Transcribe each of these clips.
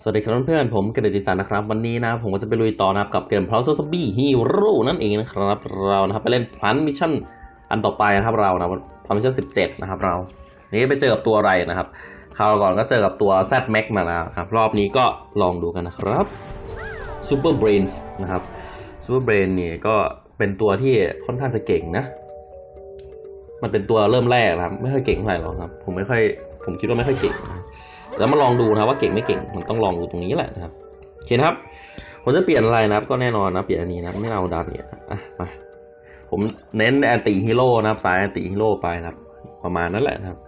สวัสดีครับเพื่อนๆผมกระดิษานนะครับ วันนี้นะผมก็จะไปลุยต่อนะครับกับเกม p l a s z b Hero นั่นเองนะครับ เรานะครับไปเล่น Plant Mission อันต่อไปนะครับเรานะ Plant Mission 17นะครับเรา นี่ไปเจอกับตัวอะไรนะครับคราวก่อนก็เจอกับตัว Z-Mech มาแล้วครับ รอบนี้ก็ลองดูกันนะครับ Super Brainz นะครับ Super Brainz เนี่ยก็เป็นตัวที่ค่อนข้างจะเก่งนะ มันเป็นตัวเริ่มแรกนะครับ ไม่ค่อยเก่งเท่าไหร่หรอกครับ ผมไม่ค่อยผมคิดว่าไม่ค่อยเก่งนะ แล้วมาลองดูนะว่าเก่งไม่เก่ง มันต้องลองดูตรงนี้แหละนะครับโอเคนะครับ ผมจะเปลี่ยนอะไรนะครับ ก็แน่นอนนะเปลี่ยนอันนี้นะไม่เอาดาเนี่ยนะอะมาผมเน้น Anti-Hero นะครับ สาย Anti-Hero ไปนะครับ ประมาณนั้นแหละนะครับ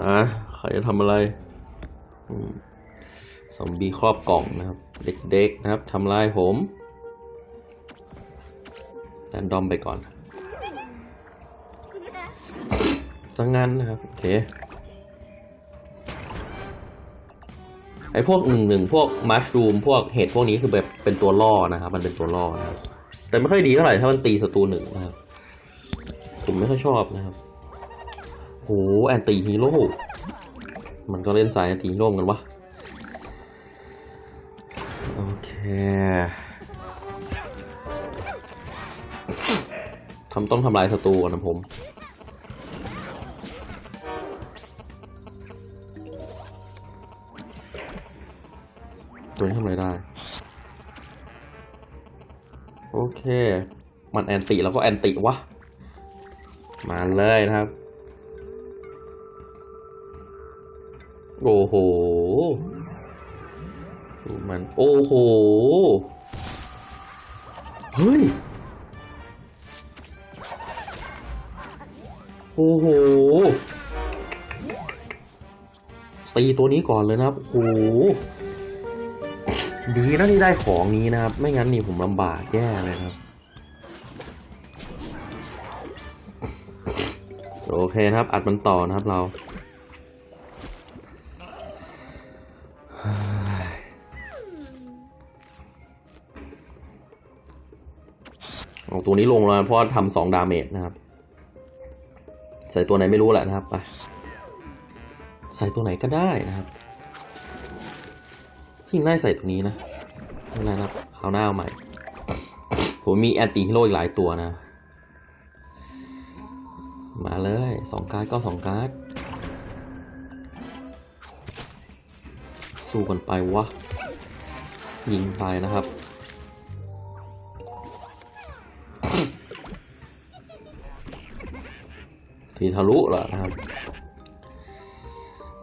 มาใครจะทำอะไรซอมบี้ครอบกล่องนะครับ เด็กๆนะครับทำลายผม random ไปก่อน สังงั้นนะครับ โอเค ไอพวกหนึ่งหนึ่งพวก mushroom พวกเห็ดพวกนี้คือแบบเป็นตัวล่อนะครับ มันเป็นตัวล่อนะครับแต่ไม่ค่อยดีเท่าไหร่ถ้ามันตีศัตรูหนึ่งนะครับ ผมไม่ค่อยชอบนะครับโห Anti-Heroมันก็เล่นสาย Anti-Hero กันวะโอเคทำต้องทำลายศัตรูก่อนนะผม ตัวนี้ทำอะไรได้ โอเค มัน anti แล้วก็ anti วะ มาเลยนะครับ โอ้โหดูมัน โอ้โห เฮ้ย โอ้โหตีตัวนี้ก่อนเลยนะครับ โอ้โห ดีนะที่ได้ของนี้นะครับ ไม่งั้นนี่ผมลำบากแย่เลยครับ โอเคนะครับ อัดมันต่อนะครับเราเอาตัวนี้ลงแล้วเพราะทำสอง damage นะครับ ใส่ตัวไหนไม่รู้แหละนะครับไปใส่ตัวไหนก็ได้นะครับ ที่น่าใส่ตัวนี้นะไม่เป็นไรนะครับคราวหน้าเอาใหม่ ผมมี Anti-Hero อีกหลายตัวนะ มาเลยสองการ์ดก็สองการ์ด สู้กันไปวะ ยิงไปนะครับตีทะลุเหรอนะครับ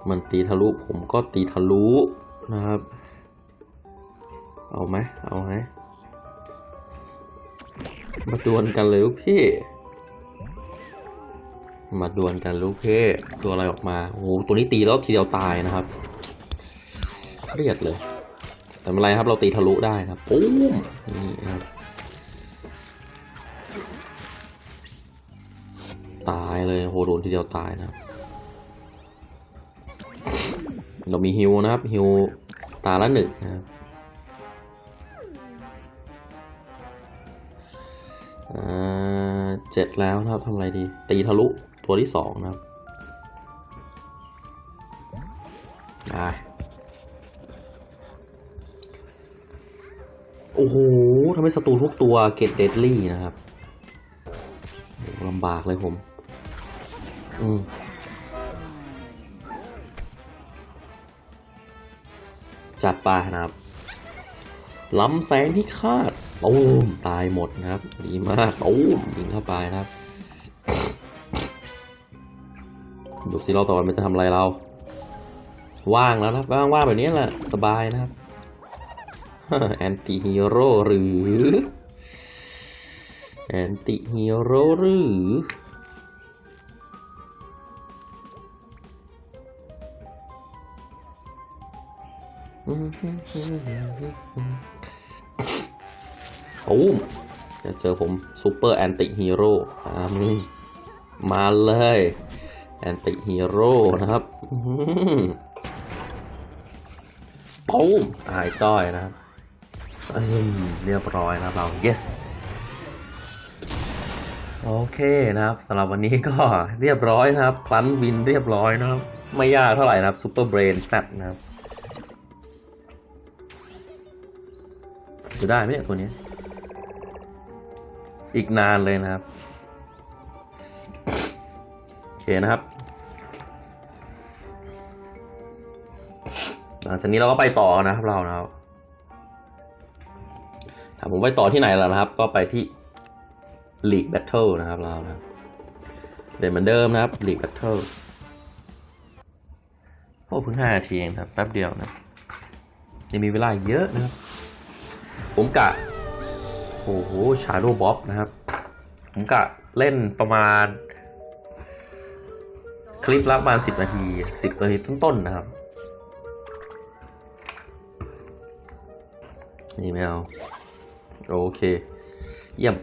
มันตีทะลุผมก็ตีทะลุนะครับ ไหมเอาไหมมาดวลกันเลยลูกพี่ มาดวลกันลูกพี่ตัวอะไรออกมาโอ้โหตัวนี้ตีแล้วทีเดียวตายนะครับเครียดเลย แต่ไม่เป็นไรครับเราตีทะลุได้นะปุ้มนี่ครับตายเลยโหโดนทีเดียวตายนะครับเรามีฮิวนะครับฮิวตาละหนึ่งนะครับ เจ็ดแล้วนะครับทำอะไรดี ตีทะลุตัวที่สองนะครับได้โอ้โหทำให้ศัตรูทุกตัวเกตเดดลี่นะครับลำบากเลยผม อืมจัดไปนะครับลำแสงพิฆาต ตูมตายหมดนะครับ ดีมากตูมยิงเข้าไปนะครับ ดูสิเราต่อไปมันจะทำอะไรเรา ว่างแล้วนะว่างว่างแบบนี้แหละ สบายนะครับ Anti-Hero หรือ Anti-Hero หรืออ้ม จะเจอผม super Anti-Hero มาเลย Anti-Hero นะครับอื้อหือปูมตายจ้อยนะครับอืมเรียบร้อยนะครับเรา yes โอเคนะครับสำหรับวันนี้ก็เรียบร้อยนะครับพลันวินเรียบร้อยนะครับ ไม่ยากเท่าไหร่นะครับซูเปอร์เบรนแซนะครับจะได้ไหมเนี่ยตัวนี้ อีกนานเลยนะครับ โอเคนะครับ หลังจากนี้เราก็ไปต่อนะครับเรานะครับถามผมไปต่อที่ไหนแล้วนะครับ ก็ไปที่ League Battle นะครับเรานะเด่นเหมือนเดิมนะครับ League Battle โอ้เพิ่งห้านาทีเองครับแป๊บเดียวนะยังมีเวลาเยอะนะครับ ผมกะ โอ้โห Shadow Bob นะครับ ผมกะเล่นประมาณ คลิปละประมาณสิบนาทีสิบนาทีต้นๆนะครับ นี่ไม่เอาโอเค เยี่ยม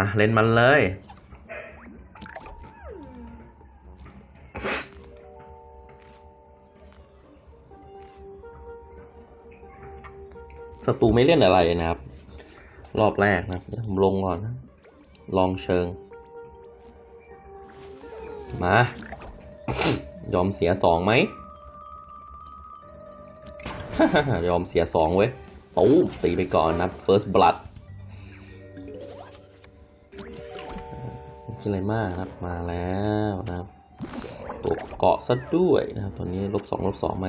มาเล่นมันเลย ศัตรูไม่เล่นอะไรนะครับ รอบแรกนะผมลงก่อนนะ ลองเชิง มา ยอมเสียสองไหม ยอมเสียสองเว้ยตู้ตีไปก่อนนะ first blood คิดอะไรมากครับมาแล้วนะครับตัวเกาะซะด้วยนะครับตอนนี้ลบสองลบสองไหม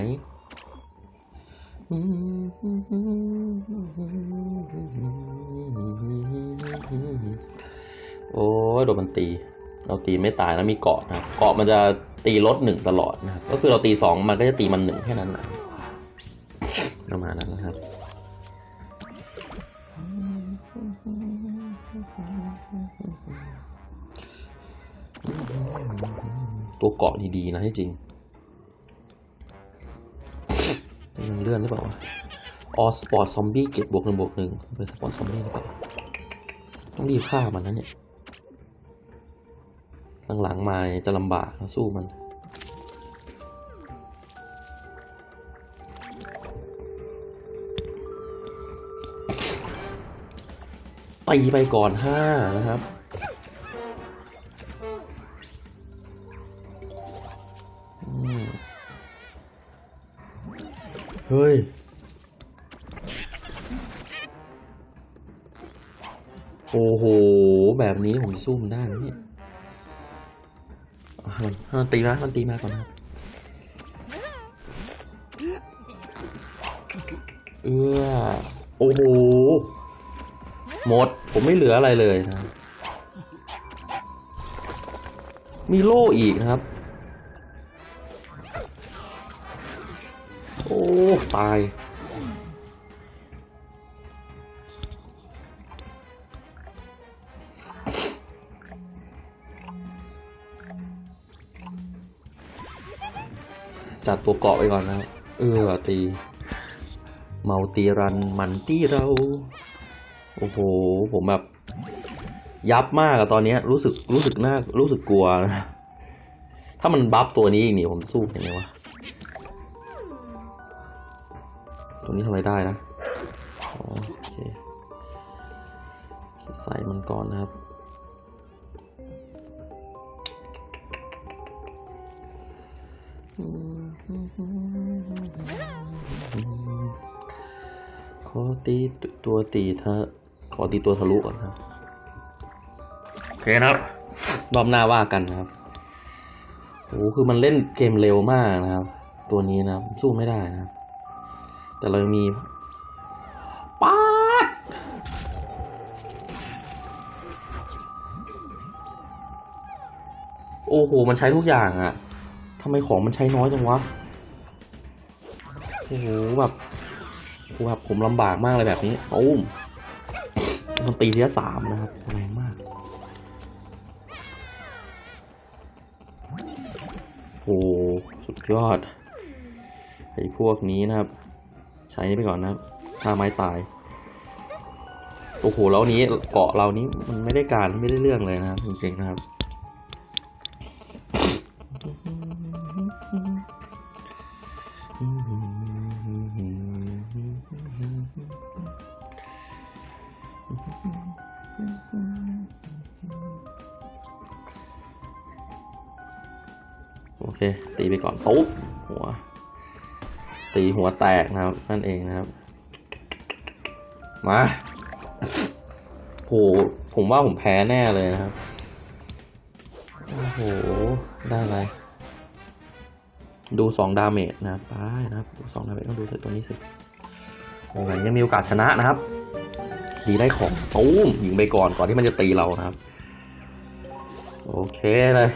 โอ้ยโดนมันตี เราตีไม่ตายนะมีเกาะนะครับ เกาะมันจะตีลดหนึ่งตลอดนะครับ ก็คือเราตีสองมันก็จะตีมันหนึ่งแค่นั้นนะประมาณนั้นนะครับ ตัวเกาะดีๆนะให้จริงยังเลื่อนหรือเปล่าออสปอร์ตซอมบี้เก็บบวกหนึ่งบวกหนึ่งเป็นสปอร์ตซอมบี้หรือเปล่าต้องรีบฆ่ามันนะเนี่ยหลังๆมาจะลำบากนะสู้มันตีไปก่อนห้านะครับ เฮ้ย โอ้โห แบบนี้ผมสู้มันได้ไหมเนี่ยมันมันตีมามันตีมาก่อนนะเออโอ้โห หมด ผมไม่เหลืออะไรเลยนะ มีโล่อีกนะครับ อ้ ตาย จัดตัวเกาะไปก่อนนะครับ เออ ตี เมาตีรัน มันตีเรา โอ้โห ผมแบบ ยับมากอะตอนนี้รู้สึก รู้สึกน่า รู้สึกกลัวนะ ถ้ามันบัฟตัวนี้อีกนี่ผมสู้ยังไงวะ ตัวนี้ทำอะไรได้นะอ๋อโอเคโอเคใส่มันก่อนนะครับ ขอตีตัวตีเธอขอตีตัวทะลุก่อนครับ โอเคนะครับ รอบหน้าว่ากันนะครับโอ้คือมันเล่นเกมเร็วมากนะครับ ตัวนี้นะครับสู้ไม่ได้นะครับ แต่เรายังมีป๊าดโอ้โห มันใช้ทุกอย่างอะทำไมของมันใช้น้อยจังวะ โอ้โห แบบโอ้โหแบบผมลำบากมากเลยแบบนี้โอ้มมันตีทีละสามนะครับแรงมาก โอ้โหสุดยอด ไอ้พวกนี้นะครับ ใช้นี้ไปก่อนนะถ้าไม้ตาย โอ้โหแล้วนี้เกาะเรานี้มันไม่ได้การไม่ได้เรื่องเลยนะครับจริงๆนะครับ โอเค ตีไปก่อนปุ๊บหัว ตีหัวแตกนะครับ นั่นเองนะครับ มาโหผมว่าผมแพ้แน่เลยนะครับโอ้โห ได้อะไร ดูสอง damage นะครับไปนะครับดูสอง damage ต้องดูใส่ตัวนี้สิยังไงยังมีโอกาสชนะนะครับ ดีได้ของตู้มยิงไปก่อนก่อนที่มันจะตีเรานะครับ โอเคเลย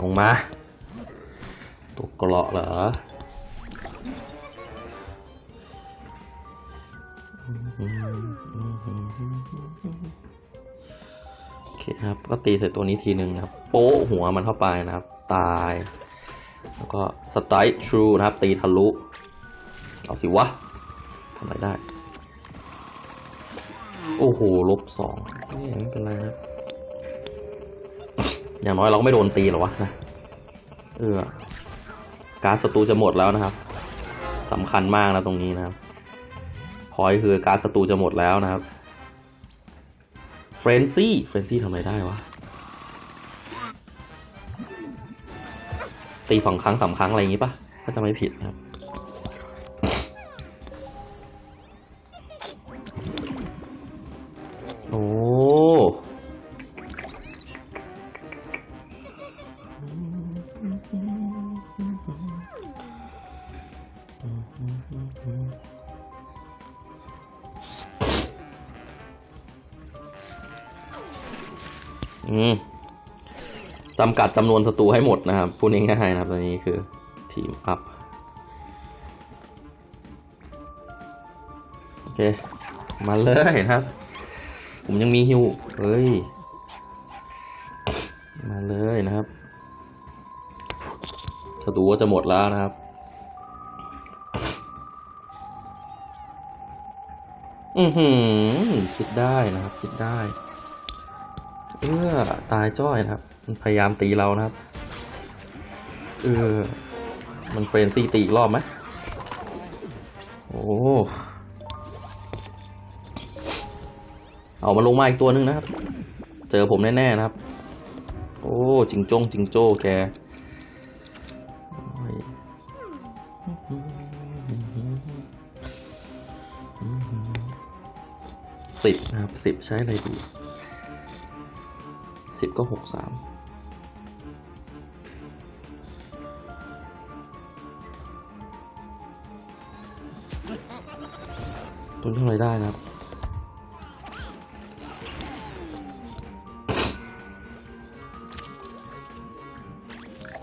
ลงมา ตัวเกราะเหรอโอเคครับ ก็ตีใส่ตัวนี้ทีหนึ่งครับ โป๊ะหัวมันเข้าไปนะครับ ตาย แล้วก็สไตร์ทรูนะครับ ตีทะลุ เอาสิวะทำอะไรได้ โอ้โห ลบสองนี่ไม่เป็นไรนะ อย่างน้อยเราก็ไม่โดนตีหรอวะนะเออการ์ดศัตรูจะหมดแล้วนะครับสำคัญมากนะตรงนี้นะครับ point คือการ์ดศัตรูจะหมดแล้วนะครับ Frenzy Frenzy ทำไรได้วะตีสองครั้งสามครั้งอะไรอย่างงี้ปะถ้าจะไม่ผิดนะครับำกัดจำนวนศัตรูให้หมดนะครับพูดง่ายๆนะครับตัวนี้คือทีมอัพโอเค มาเลยนะครับ ผมยังมีฮิวเฮ้ย มาเลยนะครับศัตรูก็จะหมดแล้วนะครับอือหือคิดได้นะครับ คิดได้ เออตายจ้อยนะครับ มันพยายามตีเรานะครับ เออ มันเฟรนซี่ตีอีกรอบไหมโอ้เอามาลงมาอีกตัวหนึงนะครับ เจอผมแน่ ๆ นะครับ โอ้จิงจงจิงโจ้แกสิบนะครับสิบใช้อะไรดีสิบก็หกสาม ตัวนี้ทำอะไรได้นะครับ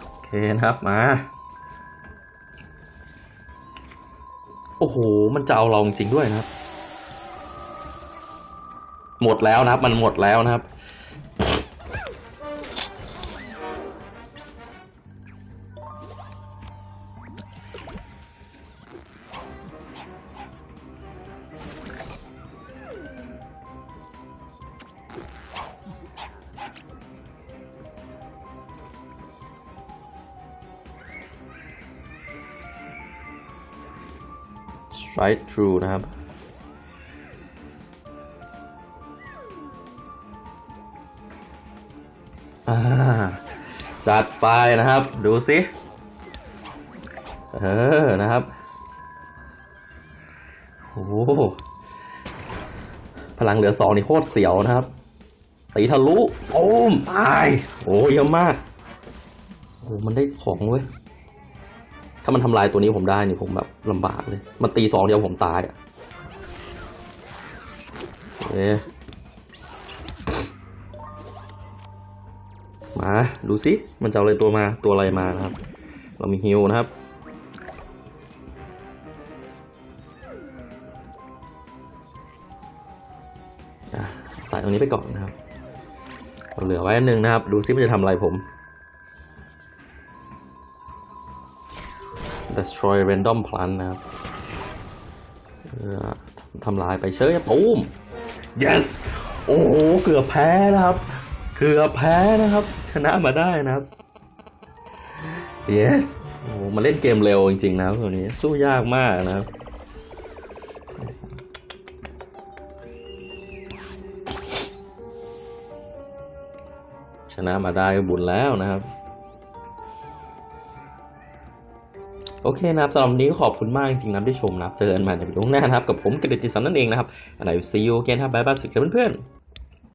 โอเคนะครับมา โอ้โห มันจะเอาเราจริงด้วยนะครับ หมดแล้วนะครับ มันหมดแล้วนะครับ strike through นะครับ จัดไปนะครับ ดูสิเออ นะครับ โอ้โหพลังเหลือสองนี่โคตรเสียวนะครับ ตีทะลุโอ้มตาย โอ้เยอะมาก โอ้ มันได้ของเว้ย ถ้ามันทำลายตัวนี้ผมได้นี่ผมแบบลำบากเลย มันตีสองเดียวผมตายอะโอเมาดูสิมันจะเอาอะไรตัวมาตัวอะไรมานะครับ เรามีฮิวนะครับใส่ตรงนี้ไปก่อนนะครับ เราเหลือไว้อันหนึ่งนะครับ ดูซิมันจะทำอะไรผม destroy random plant นะครับเพื่อทำลายไปเชยตูม yes โอ้โห เกือบแพ้นะครับ เกือบแพ้นะครับ ชนะมาได้นะครับ yes โอ้โหมาเล่นเกมเร็วจริงๆนะครับตัวนี้สู้ยากมากนะครับชนะมาได้ก็บุญแล้วนะครับ โอเคนะครับสำหรับวันนี้ก็ขอบคุณมากจริงๆนะที่ชมนะครับ เจอกันใหม่ในวิดีโอหน้านะครับ กับผมกฤติสันนั่นเองนะครับอะไร see you again ครับบายบายสุดครับเพื่อนๆ